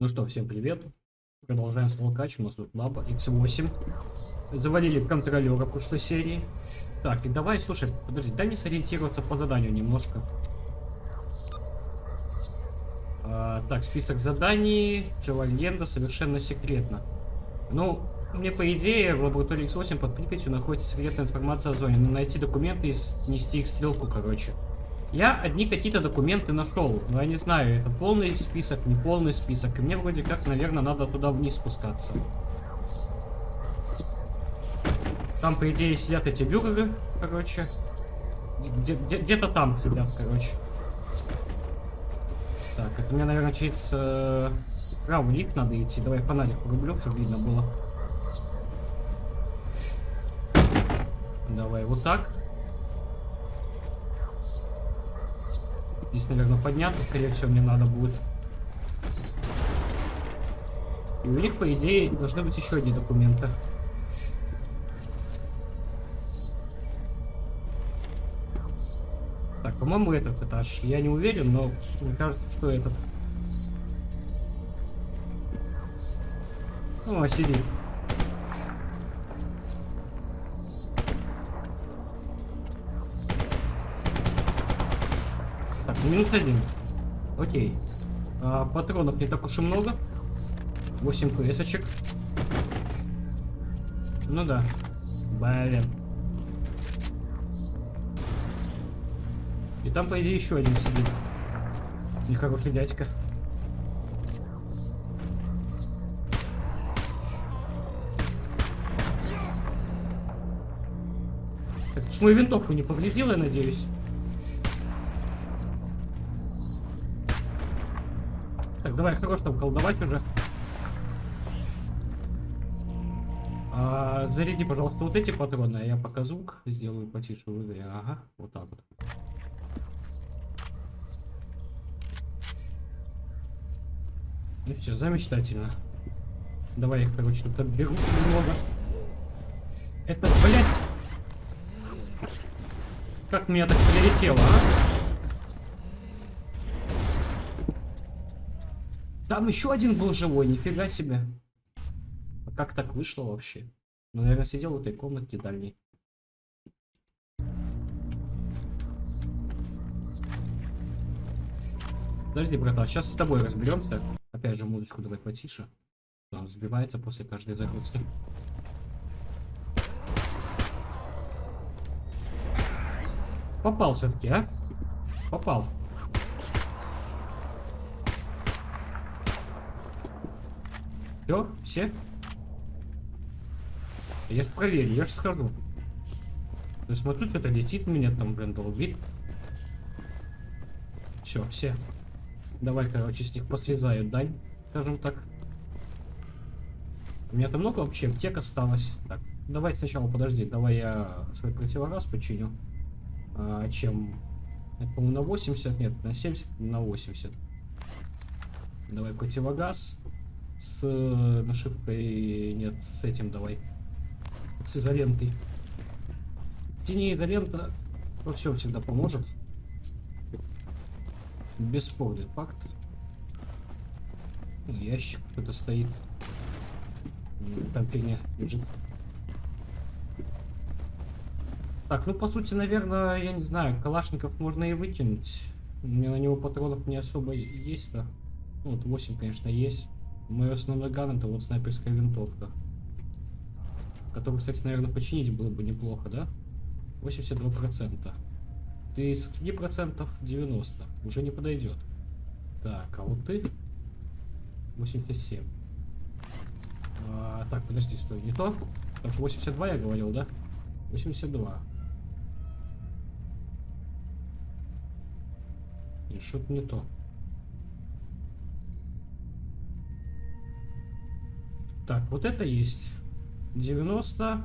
Ну что, всем привет. Продолжаем столкач. У нас тут лаба X8. Завалили контролера прошлой серии. Так, и давай, слушай, подожди, дай мне сориентироваться по заданию немножко. А, так, список заданий. Джавальенда совершенно секретно. Ну, мне по идее в лаборатории X8 под Припятью находится секретная информация о зоне. Надо найти документы и снести их стрелку, короче. Я одни какие-то документы нашел, но я не знаю, это полный список, не полный список. И мне вроде как, наверное, надо туда вниз спускаться. Там, по идее, сидят эти бюргеры, короче. Где-то там сидят, короче. Так, это мне, наверное, через э, правый лифт надо идти. Давай фонарик порублю, чтобы видно было. Давай вот так. Здесь, наверное, подняться, скорее всего, мне надо будет. И у них, по идее, должны быть еще одни документы. Так, по-моему, этот этаж. Я не уверен, но мне кажется, что этот. О, сидит. Минус один. Окей. А, патронов не так уж и много. 8 квесочек. Ну да. Блин. И там, по идее, еще один сидит. Нехороший дядька. Так, мою винтовку не повредила, я надеюсь. Давай, хорош там колдовать уже. А, заряди, пожалуйста, вот эти патроны, а я пока звук сделаю потише в игре. Ага, вот так вот. Ну все, замечательно. Давай их, короче, тут отберу немного. Это, блядь... Как меня так прилетело, а? Там еще один был живой, нифига себе. А как так вышло вообще? Ну, наверное, сидел в этой комнатке дальней. Подожди, братан, сейчас с тобой разберемся. Опять же, музычку давай потише. Он взбивается после каждой загрузки. Попал все-таки, а? Попал. Все, все? Я же проверю, я же скажу. Я смотрю, что-то летит меня там, блин, долбит. Все, все. Давай, короче, с них послезаю дань, скажем так. У меня там много вообще аптек осталось. Так, давай сначала, подожди, давай я свой противогаз починю. А, чем? Это, по-моему, на 80, нет, на 70, на 80. Давай противогаз с э, нашивкой, нет, с этим давай, с изолентой. Тени изолента во всем всегда поможет. Бесспорный факт. Ящик кто-то стоит. Там фигня лежит. Так, ну по сути, наверное, я не знаю, калашников можно и выкинуть. У меня на него патронов не особо есть-то. Ну, вот 8, конечно, есть. Мой основной ган это вот снайперская винтовка. Которую, кстати, наверное, починить было бы неплохо, да? 82%. Ты с процентов 90. Уже не подойдет. Так, а вот ты 87. А, так, подожди, стой, не то? Потому что 82 я говорил, да? 82. И что-то не то. Так, вот это есть. 90,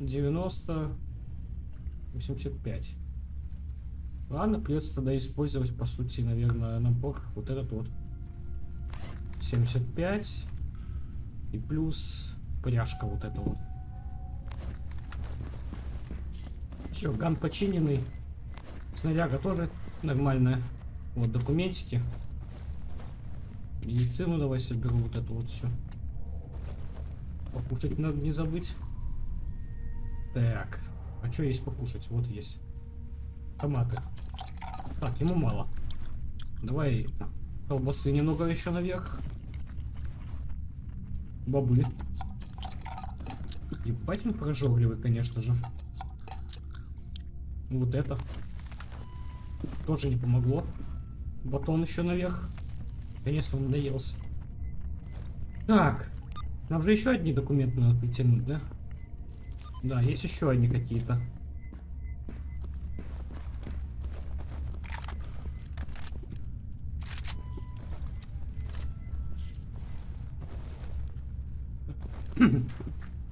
90, 85. Ладно, придется тогда использовать, по сути, наверное, набор вот этот вот. 75 и плюс пряжка вот эта вот. Все, ган починенный. Снаряга тоже нормальная. Вот документики. Медицину давай соберу вот это вот все. Покушать надо не забыть. Так. А что есть покушать? Вот есть. Томаты. Так, ему мало. Давай колбасы немного еще наверх. Бобы. Ебать он прожорливый, конечно же. Вот это. Тоже не помогло. Батон еще наверх. Конечно, он надоелся. Так. Нам же еще одни документы надо притянуть, да? Да, есть еще одни какие-то.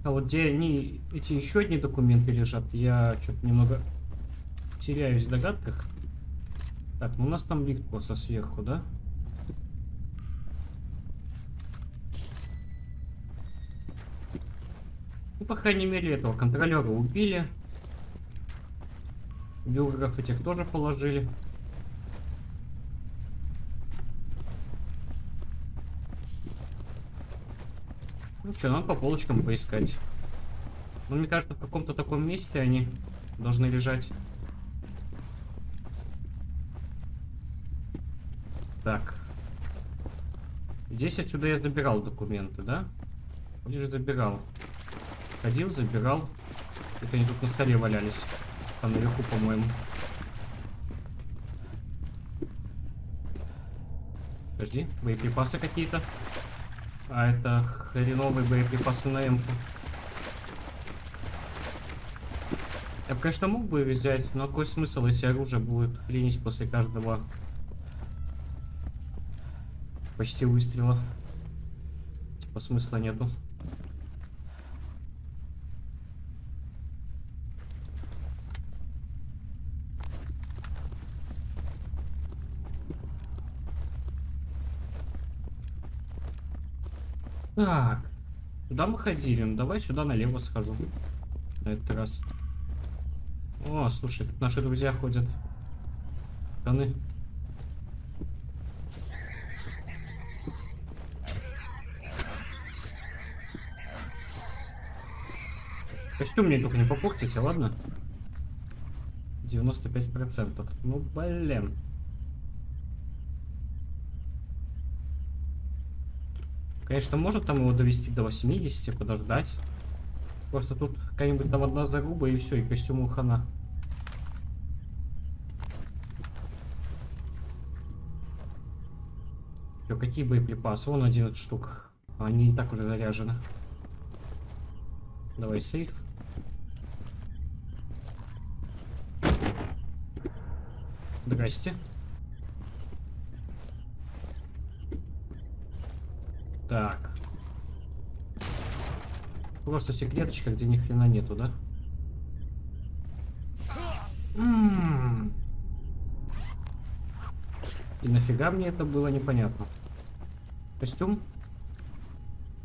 А вот где они, эти еще одни документы лежат, я что-то немного теряюсь в догадках. Так, ну у нас там лифт просто сверху, да? Ну, по крайней мере, этого контролера убили. Бюргеров этих тоже положили. Ну что, надо по полочкам поискать. Ну, мне кажется, в каком-то таком месте они должны лежать. Так. Здесь отсюда я забирал документы, да? Где же забирал? Ходил, забирал. Это они тут на столе валялись. Там наверху, по-моему. Подожди, боеприпасы какие-то. А это хреновые боеприпасы на м. Я бы, конечно, мог бы взять, но какой смысл, если оружие будет хренить после каждого почти выстрела. Типа смысла нету. Так. Куда мы ходили? Ну, давай сюда налево схожу. На этот раз. О, слушай, тут наши друзья ходят. Штаны. Костюм мне только не попортите, ладно? 95%. Ну, блин. Конечно, может там его довести до 80, подождать. Просто тут какая-нибудь там одна заруба и все, и костюму хана. Все, какие боеприпасы? Вон 11 штук. Они и так уже заряжены. Давай сейф. Здрасте. Так. Просто секреточка, где ни хрена нету, да? М -м -м. И нафига мне это было непонятно. Костюм?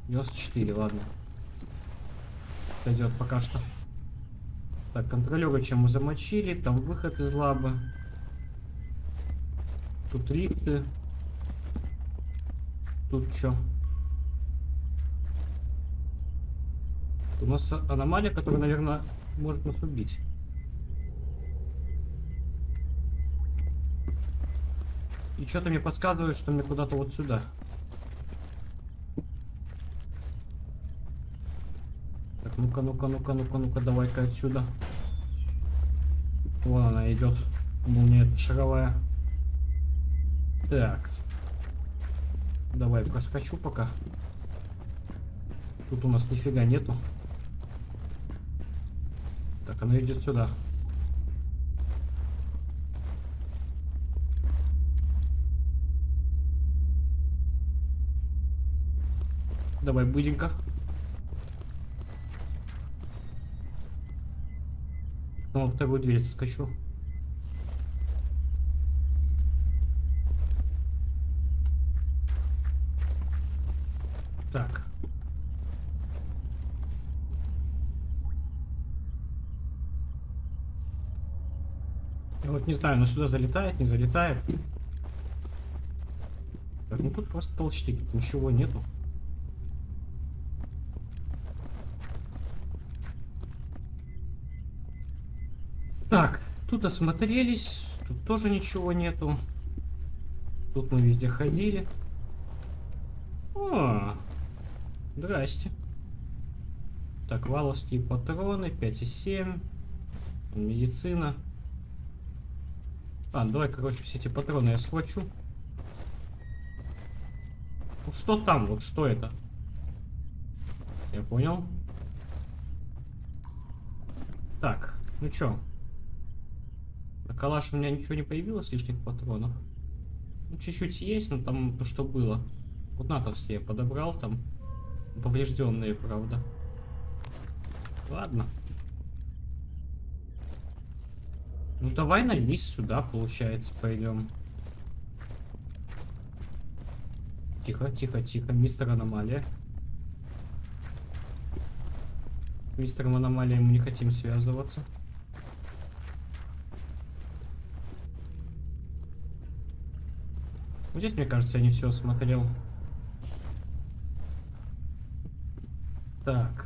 94, ладно. Пойдет пока что. Так, контролера чем мы замочили. Там выход из лабы. Тут лифты. Тут что? У нас аномалия, которая, наверное, может нас убить. И что-то мне подсказывает, что мне куда-то вот сюда. Так, ну-ка, ну-ка, ну-ка, ну-ка, ну-ка, давай-ка отсюда. Вон она идет. Молния шаровая. Так. Давай проскочу пока. Тут у нас нифига нету. Так, она идет сюда. Давай, быстренько. Ну, во вторую дверь скачу. Так. Я не знаю, но сюда залетает, не залетает. Так, ну тут просто толчки, ничего нету. Так, тут осмотрелись, тут тоже ничего нету. Тут мы везде ходили. О, здрасте. Так, валовские патроны, 5,7. Медицина. А, давай, короче, все эти патроны я схвачу. Вот что там? Вот что это? Я понял. Так, ну чё? На калаш у меня ничего не появилось, лишних патронов. Ну, чуть-чуть есть, но там то, что было. Вот натовские я подобрал там. Поврежденные, правда. Ладно. Ну давай на лист сюда, получается, пойдем. Тихо, тихо, тихо, мистер Аномалия. Мистером Аномалией мы не хотим связываться. Вот здесь, мне кажется, я не все смотрел. Так.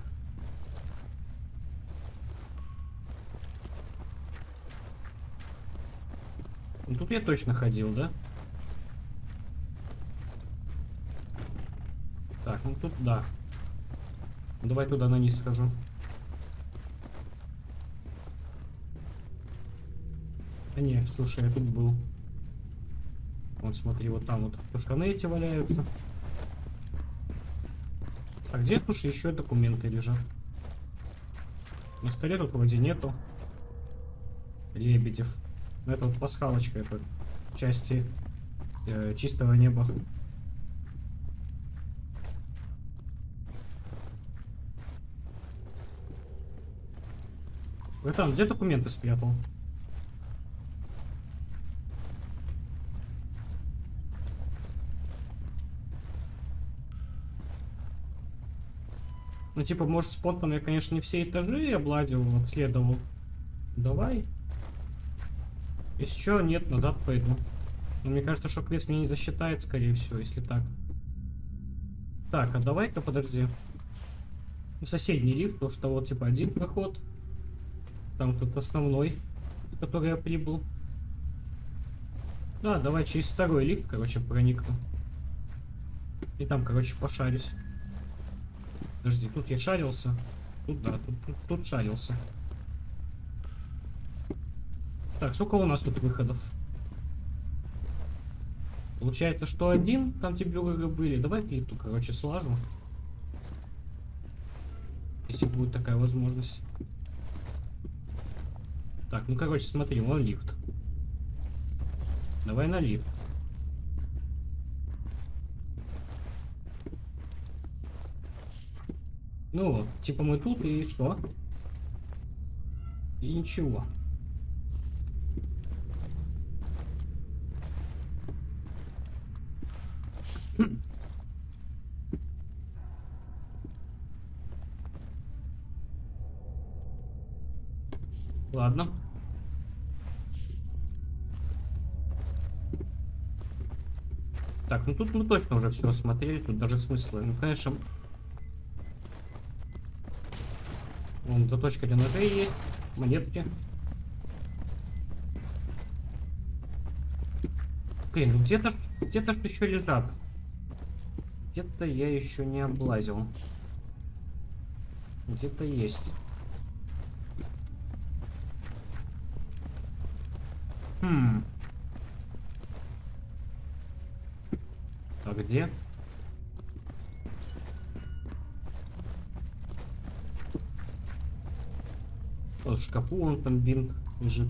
Ну, тут я точно ходил, да? Так, ну тут да. Давай туда на низ схожу. А не, слушай, я тут был. Вот смотри, вот там вот штаны эти валяются. А где, слушай, еще документы лежат? На столе тут вроде нету. Лебедев. Ну, это вот пасхалочка, это части э, чистого неба. Вы там где документы спрятал? Ну, типа, может, спонтанно я, конечно, не все этажи облазил, обследовал. Давай. Если что, нет, назад пойду. Но мне кажется, что квест мне не засчитает, скорее всего, если так. Так, а давай-ка подожди. Ну, соседний лифт, потому что вот, типа, один проход. Там тут основной, в который я прибыл. Да, давай через второй лифт, короче, проникну. И там, короче, пошарюсь. Подожди, тут я шарился. Тут, да, тут, тут, тут шарился. Так, сколько у нас тут выходов? Получается, что один, там температуры были. Давай плиту, короче, слажу. Если будет такая возможность. Так, ну, короче, смотри, вон лифт. Давай на лифт. Ну, типа мы тут и что? И ничего. Так, ну тут мы точно уже все осмотрели, тут даже смысла. Ну, конечно, Вон заточка для ножей есть, монетки. Блин, ну где-то где-то еще лежат. Где-то я еще не облазил. Где-то есть. Хм. А где? Вот в шкафу он там бинт лежит.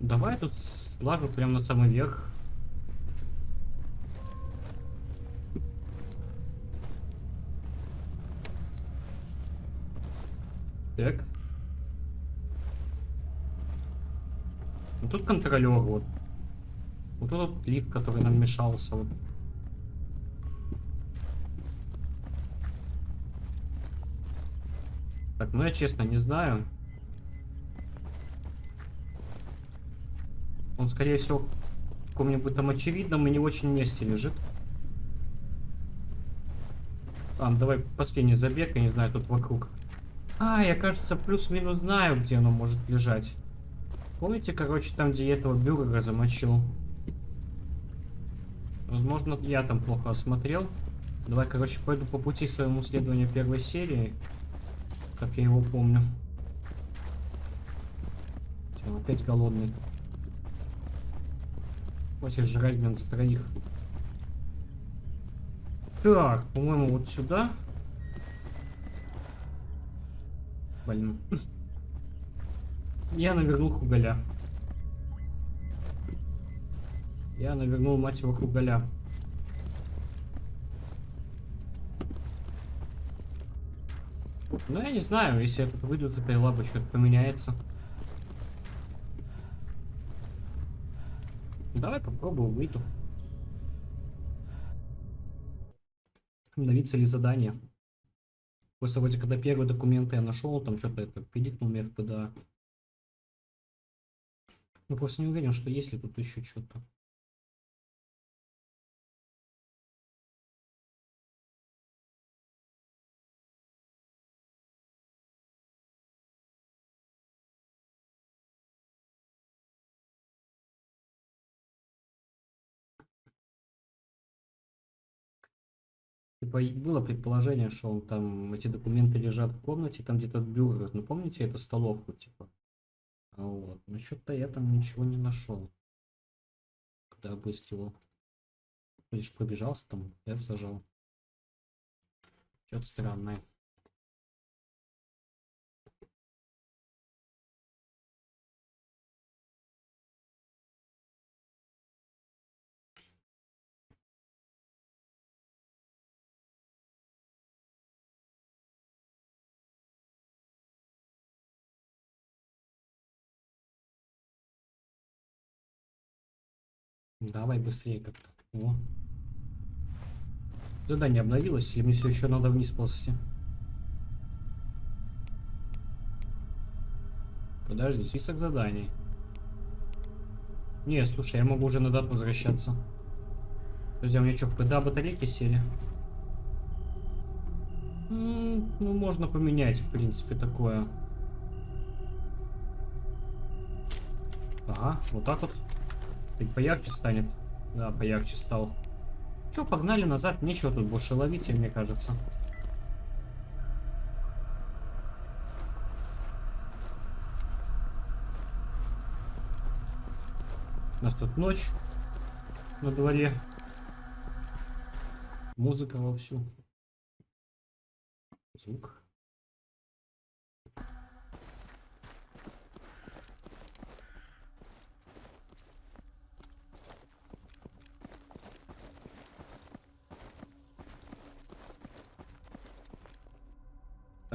Давай тут слажу прямо на самый верх. Так. Ну тут контролер вот. Вот этот лифт, который нам мешался. Вот. Так, ну я честно не знаю. Он, скорее всего, в каком-нибудь там очевидном и не очень месте лежит. Ладно, давай последний забег, я не знаю, тут вокруг. А, я, кажется, плюс-минус знаю, где оно может лежать. Помните, короче, там, где я этого бюргера замочил? Возможно, я там плохо осмотрел. Давай, короче, пойду по пути своему следованию первой серии. Как я его помню. Все, опять голодный. Хватит жрать, блин, за троих. Так, по-моему, вот сюда. Блин. Я навернул хугаля. Я навернул, мать его, хугаля. Ну, я не знаю, если я тут выйду, то этой лабы что-то поменяется. Давай попробую, выйду. Обновится ли задание? После вроде, когда первые документы я нашел, там что-то это пиликнул мне в ПДА. Ну, просто не уверен, что есть ли тут еще что-то. Типа было предположение, что он там, эти документы лежат в комнате, там где-то бюро. Ну помните эту столовку, типа? Вот. Ну что-то я там ничего не нашел. Когда обыскивал. Лишь пробежался там, F зажал. Что-то странное. Давай быстрее как-то. О. Задание обновилось, или мне все еще надо вниз ползти? Подожди, список заданий. Не, слушай, я могу уже назад возвращаться. Подожди, а у меня что, когда батарейки сели? Ну, можно поменять, в принципе, такое. Ага, вот так вот. Чуть поярче станет. Да, поярче стал. Че, погнали назад. Нечего тут больше ловить, мне кажется. У нас тут ночь на дворе. Музыка вовсю. Звук.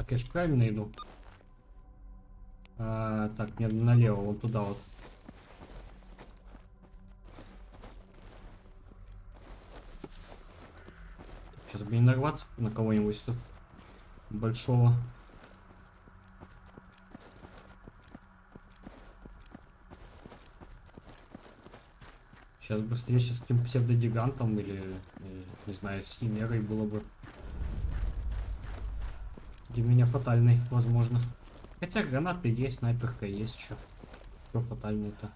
Же правильно иду? А, так, мне налево, вот туда вот. Сейчас бы не нарваться на кого-нибудь тут большого. Сейчас бы встреча с каким псевдогигантом или, или, не знаю, с химерой было бы для меня фатальный, возможно. Хотя гранаты есть, снайперка есть, что. Что фатальный-то?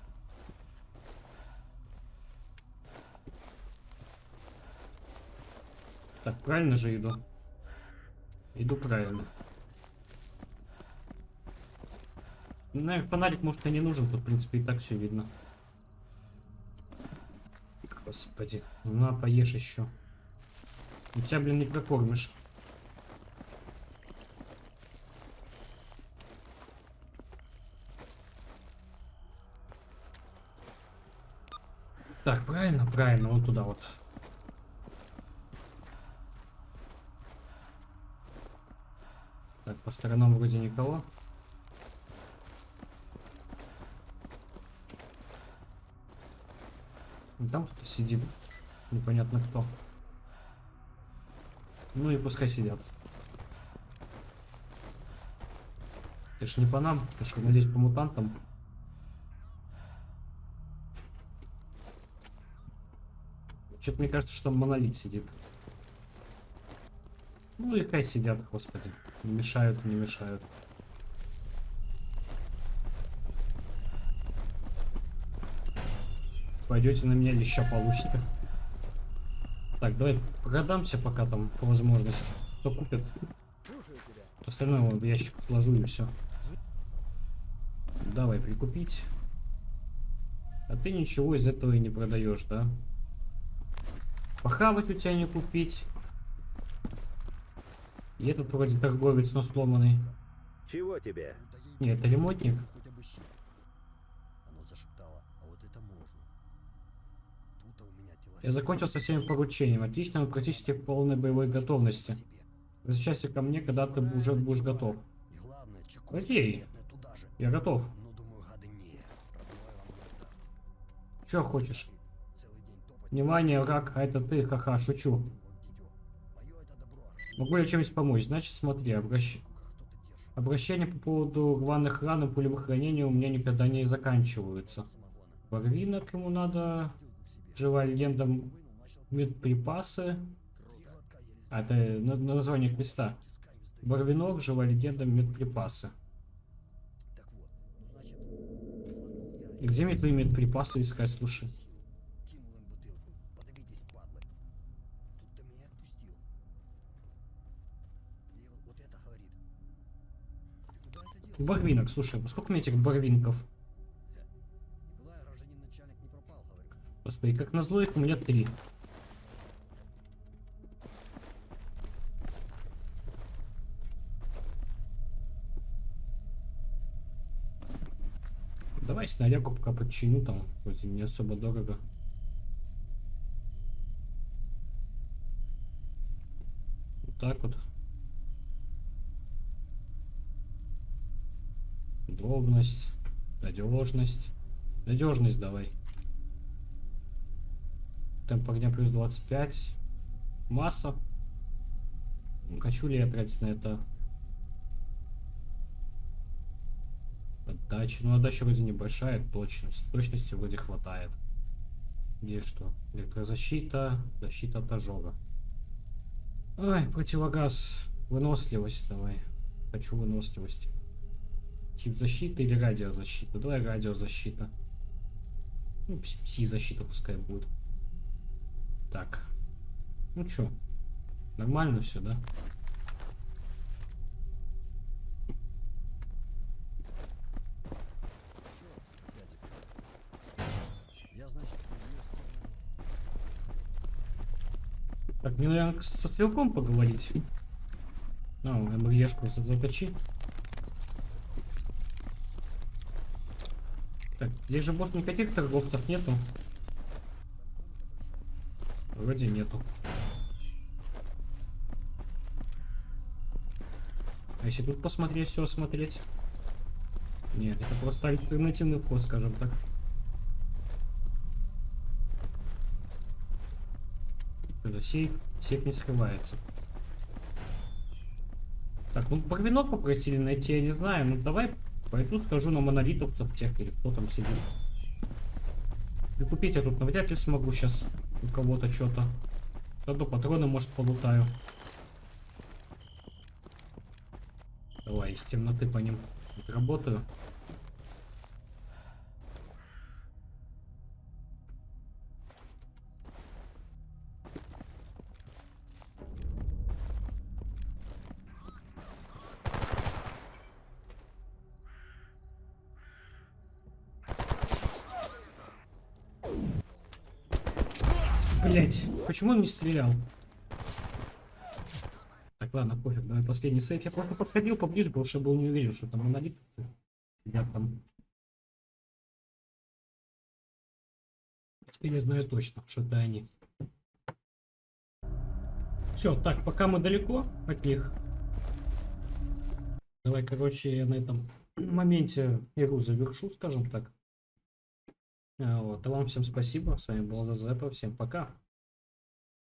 Так, правильно же иду? Иду правильно. Ну, наверное, фонарик, может, и не нужен. Тут, в принципе, и так все видно. Господи. Ну, на, поешь еще. У тебя, блин, не прокормишь. Так, правильно, правильно, вот туда вот. Так, по сторонам вроде никого. Там кто-то сидит. Непонятно кто. Ну и пускай сидят. Ты ж не по нам, ты ж, надеюсь, по мутантам. Что-то мне кажется, что монолит сидит. Ну и сидят, господи. Не мешают, не мешают. Пойдете на меня леща получите. Так, давай продамся пока там по возможности. Кто купит? Остальное вон в ящик сложу и все. Давай прикупить. А ты ничего из этого и не продаешь, да? Похавать у тебя не купить. И этот вроде торговец, но сломанный. Чего тебе? Нет, это ремонтник. Я закончил со всеми поручениями. Отлично, он практически в полной боевой готовности. Возвращайся ко мне, когда ты уже будешь готов. Окей. Я готов. Ну, думаю, Внимание, враг, а это ты, ха-ха, шучу. Могу я чем-нибудь помочь? Значит, смотри, обращ... Обращения по поводу рваных ран и пулевых ранений у меня никогда не заканчиваются. Барвинок ему надо, живая легенда, медприпасы. А, это на- на название квеста. Барвинок, живая легенда, медприпасы. Где мне твои медприпасы искать, слушай? Барвинок, слушай, а сколько мне этих барвинков? Господи, как назло их у меня три. Давай снарягу пока подчиню там, вроде не особо дорого. Так вот. Дробность, надежность. Надежность давай. Темп огня плюс 25. Масса. Ну, Хочу ли я тратить на это? Отдача. Ну, отдача вроде небольшая. Точность. Точности вроде хватает. Где что? Электрозащита. Защита от ожога. Ой, противогаз. Выносливость давай. Хочу выносливости. Тип защиты или радиозащита? Давай радиозащита. Ну, пс- пси-защита пускай будет. Так. Ну чё? Нормально все, да? Так, мне, наверное, со стрелком поговорить. А, МРЕшку за- заточи. Так, здесь же больше никаких торговцев нету. Вроде нету. А если тут посмотреть, все осмотреть? Нет, это просто альтернативный вход, скажем так. Это сейф. Сейф не скрывается. Так, ну барвинок попросили найти, я не знаю. Ну давай пойду скажу на монолитовцев тех или кто там сидит. И купить я тут навряд ли смогу сейчас у кого-то что-то. Зато патроны, может, полутаю. Давай, из темноты по ним работаю. Блять, почему он не стрелял? Так, ладно, пофиг, давай последний сейф. Я просто подходил поближе, потому что был не уверен, что там монолит сидят там. Теперь я знаю точно, что это они. Все, так, пока мы далеко от них. Давай, короче, я на этом моменте игру завершу, скажем так. А, Вот, а вам всем спасибо. С вами был Зазепа. Всем пока.